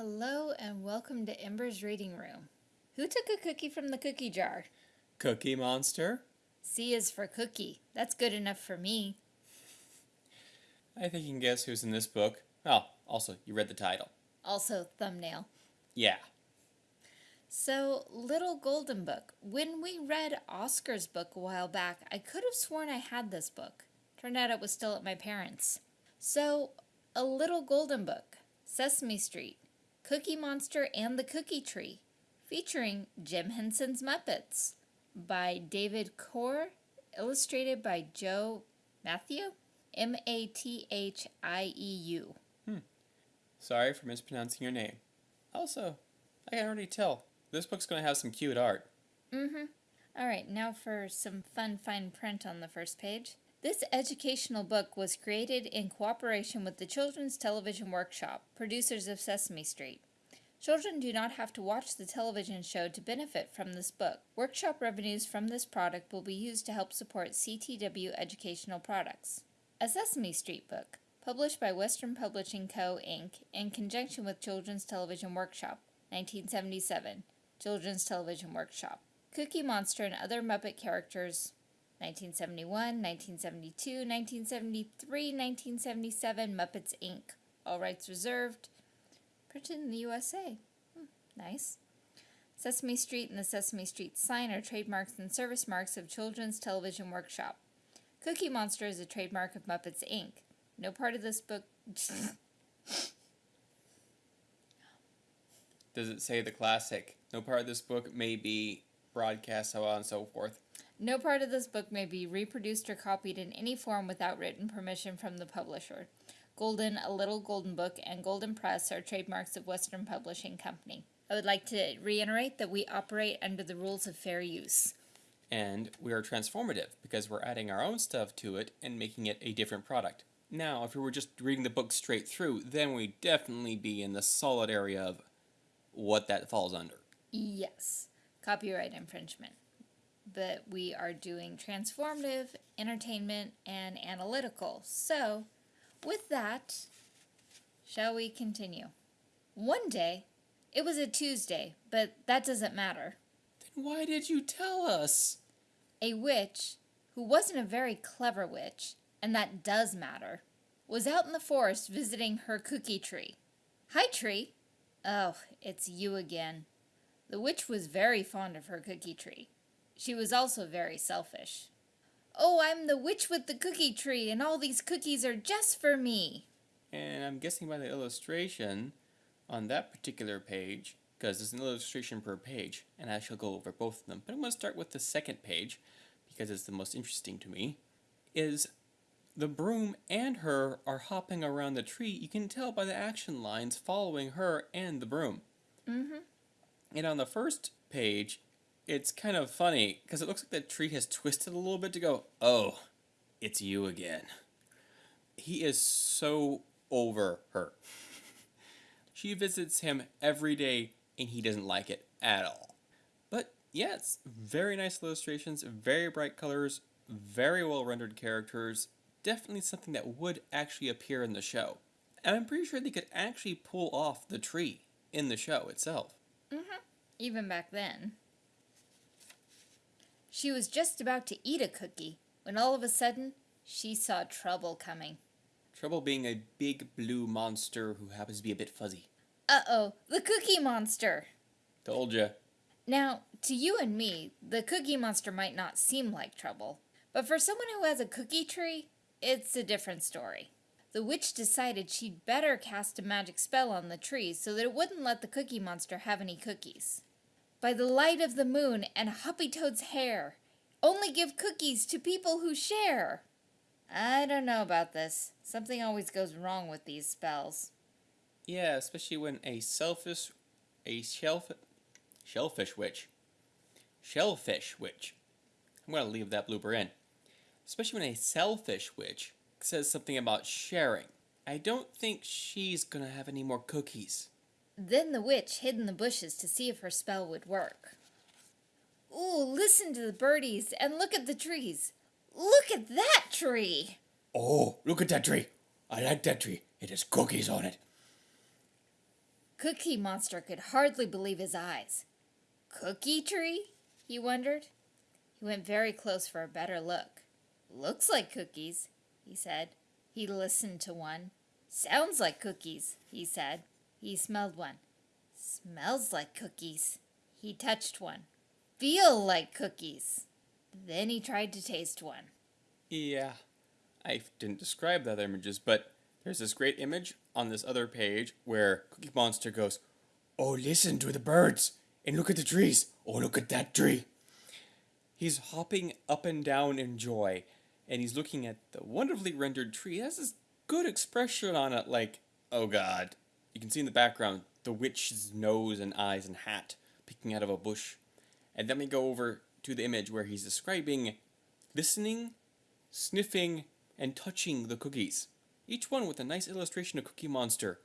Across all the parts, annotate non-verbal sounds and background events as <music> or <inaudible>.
Hello and welcome to Ember's Reading Room. Who took a cookie from the cookie jar? Cookie Monster? C is for cookie. That's good enough for me. I think you can guess who's in this book. Oh, also, you read the title. Also, thumbnail. Yeah. So, Little Golden Book. When we read Oscar's book a while back, I could have sworn I had this book. Turned out it was still at my parents'. So, A Little Golden Book, Sesame Street, Cookie Monster and the Cookie Tree, featuring Jim Henson's Muppets, by David Korr, illustrated by Joe Matthew, Mathieu, M A T H I E U. Sorry for mispronouncing your name. Also, I can already tell. This book's going to have some cute art. Mm-hmm. All right, now for some fun fine print on the first page. This educational book was created in cooperation with the Children's Television Workshop, producers of Sesame Street. Children do not have to watch the television show to benefit from this book. Workshop revenues from this product will be used to help support CTW educational products. A Sesame Street book, published by Western Publishing Co., Inc., in conjunction with Children's Television Workshop, 1977. Children's Television Workshop. Cookie Monster and Other Muppet Characters, 1971, 1972, 1973, 1977, Muppets Inc. All rights reserved. Printed in the USA. Hmm, nice. Sesame Street and the Sesame Street sign are trademarks and service marks of Children's Television Workshop. Cookie Monster is a trademark of Muppets Inc. No part of this book. Does it say the classic? No part of this book may be broadcast, so on and so forth. No part of this book may be reproduced or copied in any form without written permission from the publisher. Golden, A Little Golden Book, and Golden Press are trademarks of Western Publishing Company. I would like to reiterate that we operate under the rules of fair use. And we are transformative because we're adding our own stuff to it and making it a different product. Now, if we were just reading the book straight through, then we'd definitely be in the solid area of what that falls under. Yes, copyright infringement. But we are doing transformative, entertainment, and analytical. So, with that, shall we continue? One day, it was a Tuesday, but that doesn't matter. Then why did you tell us? A witch, who wasn't a very clever witch, and that does matter, was out in the forest visiting her cookie tree. Hi, tree. Oh, it's you again. The witch was very fond of her cookie tree. She was also very selfish. Oh, I'm the witch with the cookie tree, and all these cookies are just for me. And I'm guessing by the illustration on that particular page, because there's an illustration per page, and I shall go over both of them. But I'm going to start with the second page, because it's the most interesting to me, is the broom and her are hopping around the tree. You can tell by the action lines following her and the broom. Mm-hmm. And on the first page, it's kind of funny, because it looks like the tree has twisted a little bit to go, oh, it's you again. He is so over her. She visits him every day and he doesn't like it at all. But yes, very nice illustrations, very bright colors, very well rendered characters. Definitely something that would actually appear in the show. And I'm pretty sure they could actually pull off the tree in the show itself. Mm-hmm. Even back then. She was just about to eat a cookie when all of a sudden she saw trouble coming. Trouble being a big blue monster who happens to be a bit fuzzy. Uh-oh, the Cookie Monster! Told ya. Now, to you and me, the Cookie Monster might not seem like trouble, but for someone who has a cookie tree, it's a different story. The witch decided she'd better cast a magic spell on the tree so that it wouldn't let the Cookie Monster have any cookies. By the light of the moon and Hoppy Toad's hair, only give cookies to people who share. I don't know about this. Something always goes wrong with these spells. Yeah, especially when a selfish, a shellf, shellfish witch, shellfish witch. I'm gonna leave that blooper in. Especially when a selfish witch says something about sharing. I don't think she's gonna have any more cookies. Then the witch hid in the bushes to see if her spell would work. Ooh, listen to the birdies and look at the trees. Look at that tree! Oh, look at that tree. I like that tree. It has cookies on it. Cookie Monster could hardly believe his eyes. Cookie tree? he wondered. He went very close for a better look. Looks like cookies, he said. He listened to one. Sounds like cookies, he said. He smelled one. Smells like cookies. He touched one. Feel like cookies. Then he tried to taste one. Yeah, I didn't describe the other images, but there's this great image on this other page where Cookie Monster goes, Oh, listen to the birds and look at the trees. Oh, look at that tree. He's hopping up and down in joy, and he's looking at the wonderfully rendered tree. It has this good expression on it, like, oh god. You can see in the background the witch's nose and eyes and hat peeking out of a bush. And then we go over to the image where he's describing listening, sniffing, and touching the cookies. Each one with a nice illustration of Cookie Monster.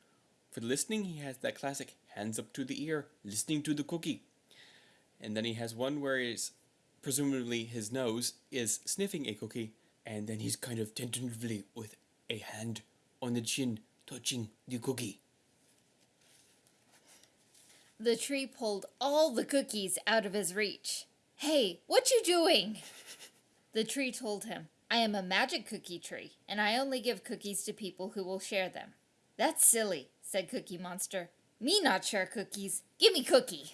For the listening, he has that classic hands up to the ear, listening to the cookie. And then he has one where he's presumably his nose is sniffing a cookie, and then he's kind of tentatively with a hand on the chin touching the cookie. The tree pulled all the cookies out of his reach. Hey, what you doing? The tree told him, I am a magic cookie tree, and I only give cookies to people who will share them. That's silly, said Cookie Monster. Me not share cookies. Give me cookie.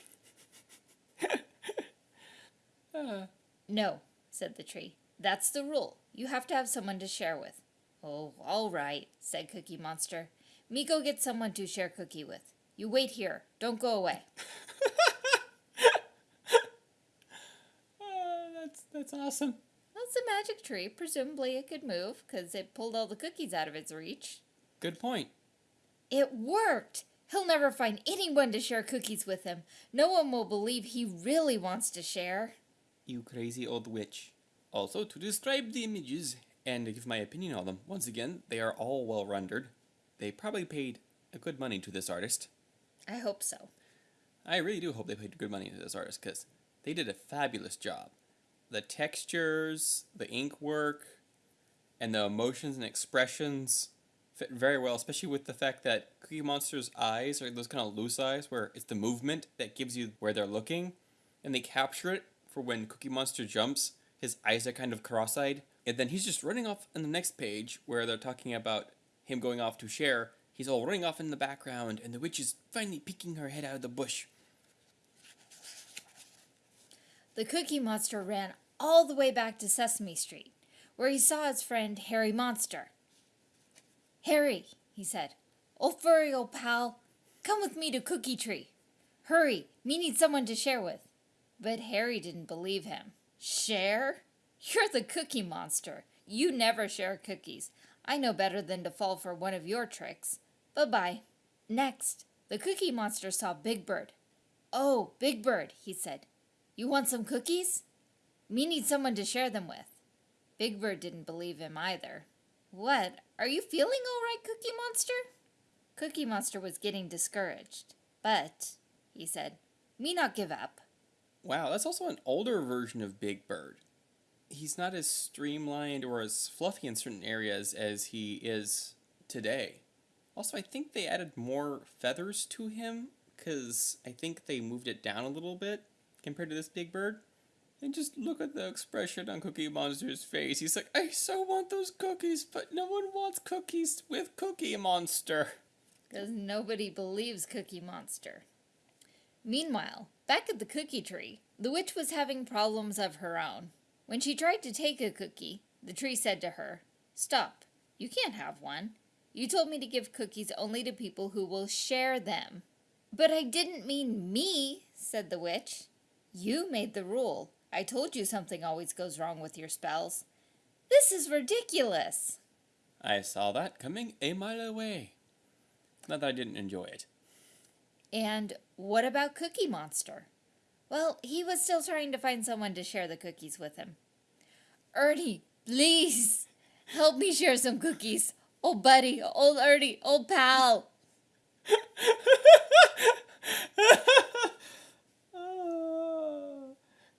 Uh, <laughs> No, said the tree. That's the rule. You have to have someone to share with. Oh, all right, said Cookie Monster. Me go get someone to share cookie with. You wait here. Don't go away. uh, <laughs> that's that's awesome. That's a magic tree. Presumably it could move, because it pulled all the cookies out of its reach. Good point. It worked! He'll never find anyone to share cookies with him. No one will believe he really wants to share. You crazy old witch. Also, to describe the images and to give my opinion on them, once again, they are all well rendered. They probably paid a good money to this artist. I hope so. I really do hope they paid good money to this artist because they did a fabulous job. The textures, the ink work, and the emotions and expressions fit very well, especially with the fact that Cookie Monster's eyes are those kind of loose eyes where it's the movement that gives you where they're looking, and they capture it for when Cookie Monster jumps. His eyes are kind of cross-eyed, and then he's just running off on the next page where they're talking about him going off to share. He's all running off in the background, and the witch is finally peeking her head out of the bush. The Cookie Monster ran all the way back to Sesame Street, where he saw his friend Herry Monster. Herry, he said, old furry old pal, come with me to Cookie Tree. Hurry, me need someone to share with. But Herry didn't believe him. Share? You're the Cookie Monster. You never share cookies. I know better than to fall for one of your tricks. Bye-bye. Next, the Cookie Monster saw Big Bird. Oh, Big Bird, he said. You want some cookies? Me need someone to share them with. Big Bird didn't believe him either. What? Are you feeling all right, Cookie Monster? Cookie Monster was getting discouraged. But, he said, me not give up. Wow, that's also an older version of Big Bird. He's not as streamlined or as fluffy in certain areas as he is today. Also, I think they added more feathers to him because I think they moved it down a little bit compared to this Big Bird. And just look at the expression on Cookie Monster's face. He's like, I so want those cookies, but no one wants cookies with Cookie Monster. Because nobody believes Cookie Monster. Meanwhile, back at the cookie tree, the witch was having problems of her own. When she tried to take a cookie, the tree said to her, Stop, you can't have one. You told me to give cookies only to people who will share them. But I didn't mean me, said the witch. You made the rule. I told you something always goes wrong with your spells. This is ridiculous. I saw that coming a mile away. Not that I didn't enjoy it. And what about Cookie Monster? Well, he was still trying to find someone to share the cookies with him. Ernie, please, help me share some cookies. Old buddy, old Ernie, old pal. <laughs>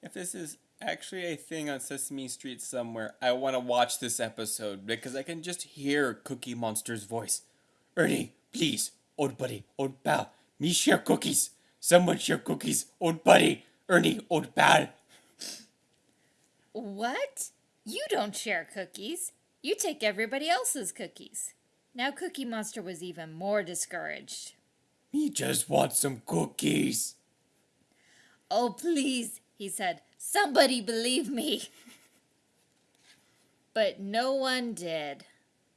If this is actually a thing on Sesame Street somewhere, I want to watch this episode because I can just hear Cookie Monster's voice. Ernie, please, old buddy, old pal, Me share cookies. Someone share cookies. Old buddy. Ernie, old pal. What? You don't share cookies. You take everybody else's cookies. Now Cookie Monster was even more discouraged. Me just want some cookies. Oh, please, he said. Somebody believe me. <laughs> But no one did.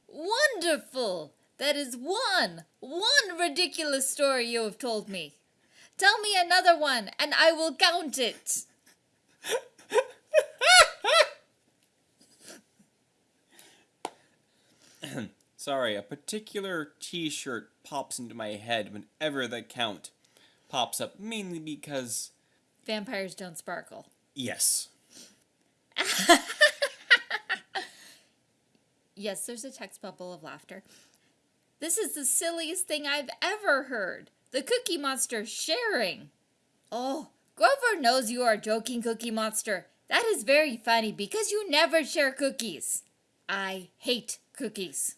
Wonderful! That is one, one ridiculous story you have told me. Tell me another one, and I will count it. <laughs> Sorry, a particular t shirt pops into my head whenever the count pops up, mainly because, Vampires don't sparkle. yes. <laughs> Yes, there's a text bubble of laughter. This is the silliest thing I've ever heard. The Cookie Monster sharing. Oh, Grover knows you are joking, Cookie Monster. That is very funny because you never share cookies. I hate cookies.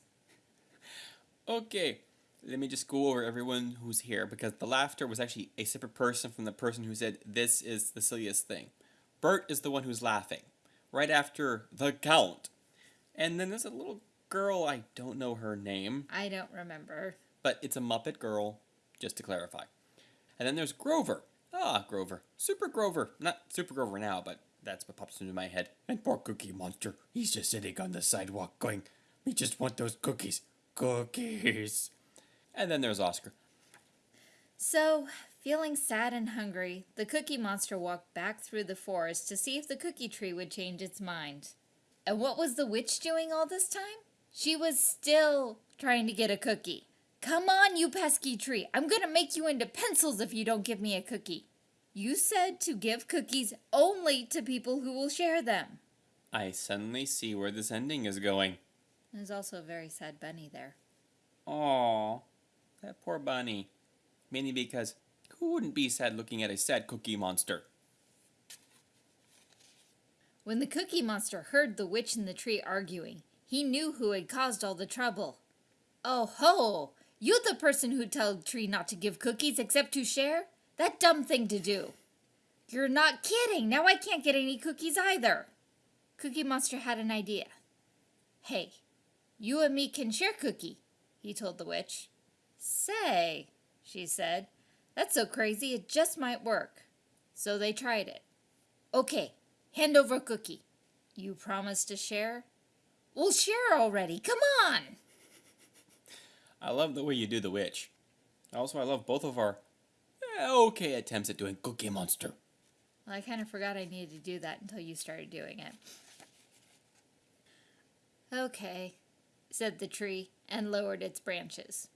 Okay, let me just go over everyone who's here because the laughter was actually a separate person from the person who said this is the silliest thing. Bert is the one who's laughing, right after the count. And then there's a little girl, I don't know her name, I don't remember. but it's a Muppet girl, just to clarify. And then there's Grover. Ah, Grover. Super Grover. Not Super Grover now, but that's what pops into my head. And poor Cookie Monster. He's just sitting on the sidewalk going, We just want those cookies. Cookies. And then there's Oscar. So, feeling sad and hungry, the Cookie Monster walked back through the forest to see if the cookie tree would change its mind. And what was the witch doing all this time? She was still trying to get a cookie. Come on, you pesky tree. I'm gonna make you into pencils if you don't give me a cookie. You said to give cookies only to people who will share them. I suddenly see where this ending is going. There's also a very sad bunny there. Aw, that poor bunny. Mainly because who wouldn't be sad looking at a sad Cookie Monster? When the Cookie Monster heard the witch and the tree arguing, he knew who had caused all the trouble. Oh ho! You the person who told Tree not to give cookies except to share? That dumb thing to do. You're not kidding. Now I can't get any cookies either. Cookie Monster had an idea. Hey, you and me can share cookie, he told the witch. Say, she said, that's so crazy it just might work. So they tried it. Okay, hand over cookie. You promise to share? We'll share already. Come on. I love the way you do the witch. Also, I love both of our eh, okay attempts at doing Cookie Monster. Well, I kind of forgot I needed to do that until you started doing it. Okay, said the tree and lowered its branches.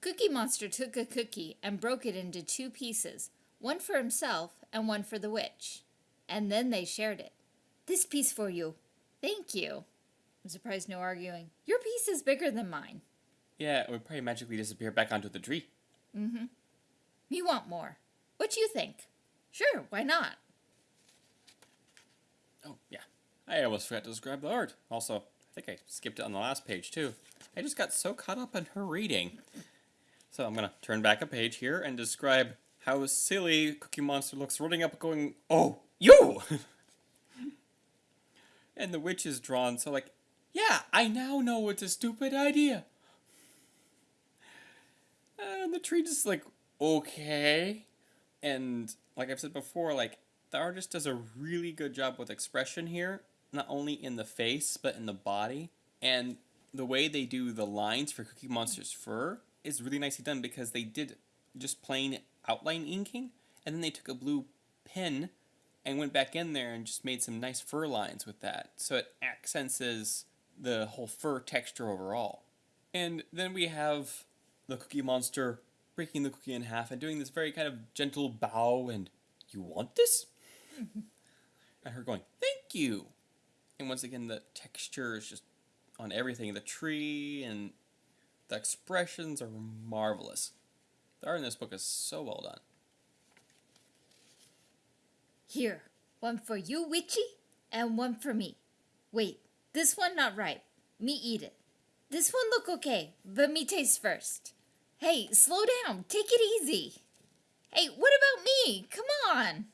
Cookie Monster took a cookie and broke it into two pieces, one for himself and one for the witch. And then they shared it. This piece for you. Thank you. I'm surprised no arguing. Your piece is bigger than mine. Yeah, it would probably magically disappear back onto the tree. Mm-hmm. Me want more. What do you think? Sure, why not? Oh, yeah. I almost forgot to describe the art. Also, think I skipped it on the last page, too. I just got so caught up in her reading. So I'm going to turn back a page here and describe how silly Cookie Monster looks running up going, Oh, you! <laughs> and the witch is drawn, so like, yeah, I now know it's a stupid idea. And the tree just like, okay. And like I've said before, like the artist does a really good job with expression here, not only in the face but in the body. And the way they do the lines for Cookie Monster's fur is really nicely done because they did just plain outline inking, and then they took a blue pen and went back in there and just made some nice fur lines with that. So it accents the whole fur texture overall. And then we have the Cookie Monster breaking the cookie in half and doing this very kind of gentle bow and, you want this? <laughs> and her going, thank you. And once again, the texture is just on everything. The tree and the expressions are marvelous. The art in this book is so well done. Here, one for you, Witchy, and one for me. Wait, this one not ripe. Me eat it. This one look okay, but me taste first. Hey, slow down. Take it easy. Hey, what about me? Come on!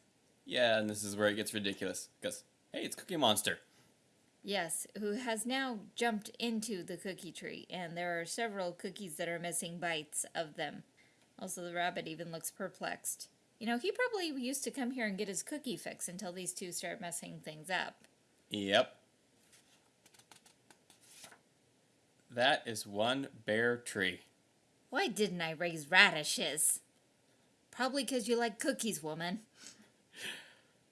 Yeah, and this is where it gets ridiculous. Because, hey, it's Cookie Monster. Yes, who has now jumped into the cookie tree, and there are several cookies that are missing bites of them. Also, the rabbit even looks perplexed. You know, he probably used to come here and get his cookie fix until these two start messing things up. Yep. That is one bare tree. Why didn't I raise radishes? Probably because you like cookies, woman.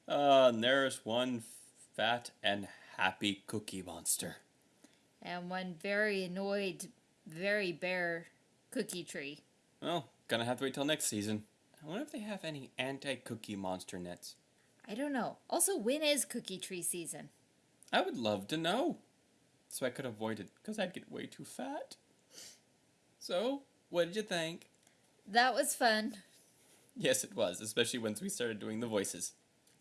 Uh, and there's one fat and happy Cookie Monster. And one very annoyed, very bare cookie tree. Well, gonna have to wait till next season. I wonder if they have any anti-Cookie Monster nets. I don't know. Also, when is cookie tree season? I would love to know. So I could avoid it, because I'd get way too fat. So, what did you think? That was fun. Yes, it was, especially once we started doing the voices.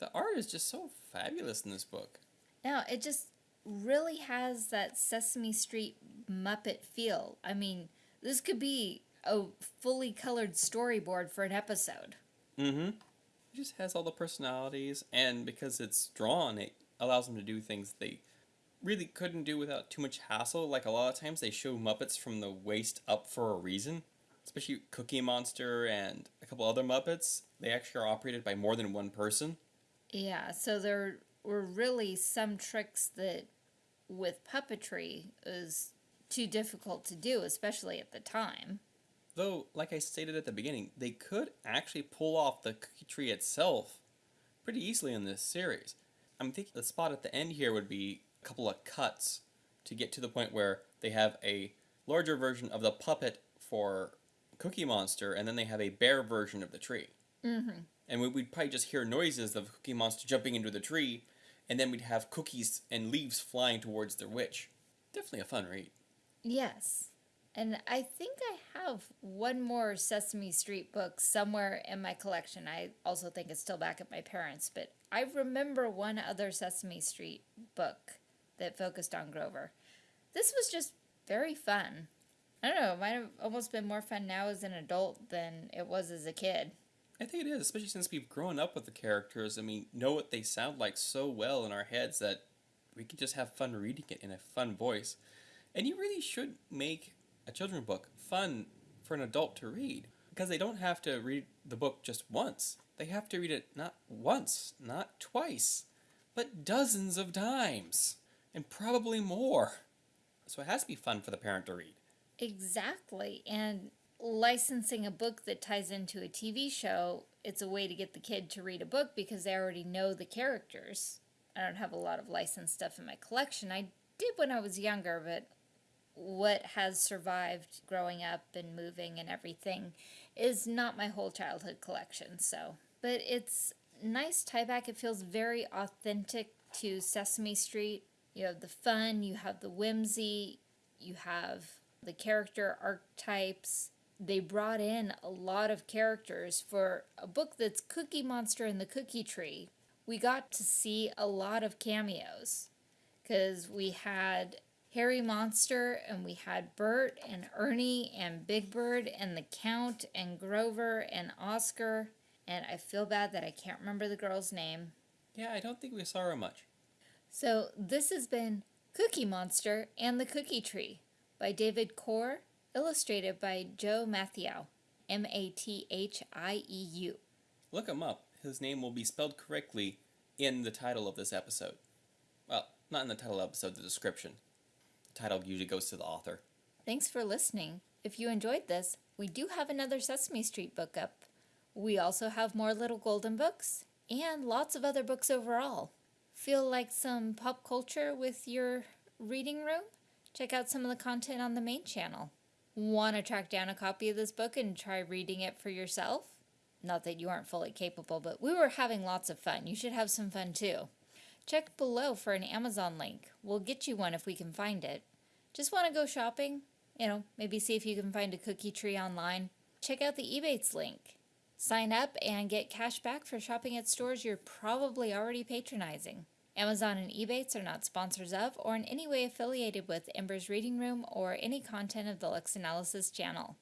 The art is just so fabulous in this book. Now, it just really has that Sesame Street Muppet feel. I mean, this could be a fully colored storyboard for an episode. Mm-hmm. It just has all the personalities, and because it's drawn, it allows them to do things they really couldn't do without too much hassle. Like a lot of times they show Muppets from the waist up for a reason. Especially Cookie Monster and a couple other Muppets. They actually are operated by more than one person. Yeah, so there were really some tricks that with puppetry is too difficult to do, especially at the time. Though, like I stated at the beginning, they could actually pull off the cookie tree itself pretty easily in this series. I'm thinking the spot at the end here would be a couple of cuts to get to the point where they have a larger version of the puppet for Cookie Monster, and then they have a bare version of the tree. Mm-hmm. And we- we'd probably just hear noises of Cookie Monster jumping into the tree, and then we'd have cookies and leaves flying towards their witch. Definitely a fun read. Yes. And I think I have one more Sesame Street book somewhere in my collection. I also think it's still back at my parents', but I remember one other Sesame Street book that focused on Grover. This was just very fun. I don't know, it might have almost been more fun now as an adult than it was as a kid. I think it is, especially since we've grown up with the characters and we know what they sound like so well in our heads that we can just have fun reading it in a fun voice. And you really should make a children's book fun for an adult to read because they don't have to read the book just once. They have to read it not once, not twice, but dozens of times and probably more. So it has to be fun for the parent to read. Exactly. And licensing a book that ties into a TV show, it's a way to get the kid to read a book because they already know the characters. I don't have a lot of licensed stuff in my collection. I did when I was younger, but what has survived growing up and moving and everything is not my whole childhood collection. So, but it's nice tie back. It feels very authentic to Sesame Street. You have the fun, you have the whimsy, you have the character archetypes. They brought in a lot of characters for a book that's Cookie Monster and the Cookie Tree. We got to see a lot of cameos because we had Herry Monster and we had Bert and Ernie and Big Bird and the Count and Grover and Oscar. And I feel bad that I can't remember the girl's name. Yeah, I don't think we saw her much. So this has been Cookie Monster and the Cookie Tree by David Korr, illustrated by Joe Mathieu, M A T H I E U. Look him up. His name will be spelled correctly in the title of this episode. Well, not in the title of episode, the description. The title usually goes to the author. Thanks for listening. If you enjoyed this, we do have another Sesame Street book up. We also have more Little Golden books and lots of other books overall. Feel like some pop culture with your reading room? Check out some of the content on the main channel. Want to track down a copy of this book and try reading it for yourself? Not that you aren't fully capable, but we were having lots of fun. You should have some fun too. Check below for an Amazon link. We'll get you one if we can find it. Just want to go shopping? You know, maybe see if you can find a cookie tree online. Check out the Ebates link. Sign up and get cash back for shopping at stores you're probably already patronizing. Amazon and Ebates are not sponsors of or in any way affiliated with Ember's Reading Room or any content of the Lux Analysis channel.